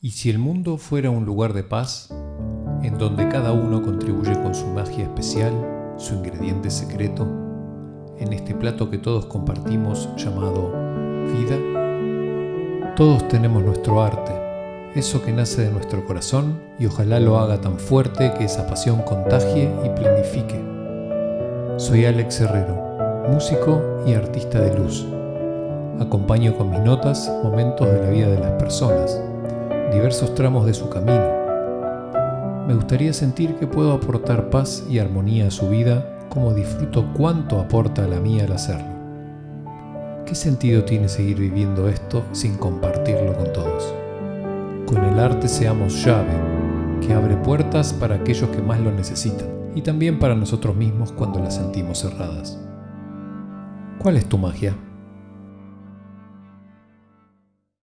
¿Y si el mundo fuera un lugar de paz, en donde cada uno contribuye con su magia especial, su ingrediente secreto, en este plato que todos compartimos llamado vida? Todos tenemos nuestro arte, eso que nace de nuestro corazón y ojalá lo haga tan fuerte que esa pasión contagie y planifique. Soy Alex Herrero, músico y artista de luz. Acompaño con mis notas momentos de la vida de las personas diversos tramos de su camino. Me gustaría sentir que puedo aportar paz y armonía a su vida como disfruto cuánto aporta a la mía al hacerlo. ¿Qué sentido tiene seguir viviendo esto sin compartirlo con todos? Con el arte seamos llave, que abre puertas para aquellos que más lo necesitan y también para nosotros mismos cuando las sentimos cerradas. ¿Cuál es tu magia?